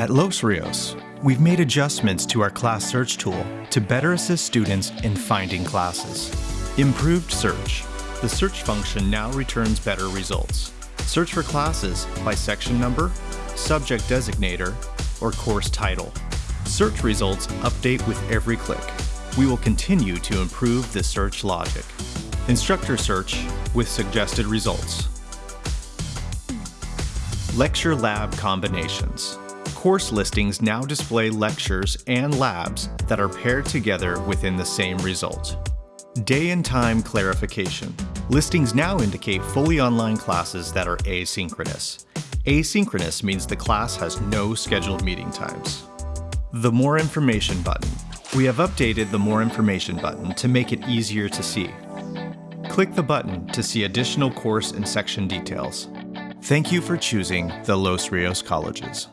At Los Rios, we've made adjustments to our class search tool to better assist students in finding classes. Improved search. The search function now returns better results. Search for classes by section number, subject designator, or course title. Search results update with every click. We will continue to improve the search logic. Instructor search with suggested results. Lecture lab combinations. Course listings now display lectures and labs that are paired together within the same result. Day and time clarification. Listings now indicate fully online classes that are asynchronous. Asynchronous means the class has no scheduled meeting times. The More Information button. We have updated the More Information button to make it easier to see. Click the button to see additional course and section details. Thank you for choosing the Los Rios Colleges.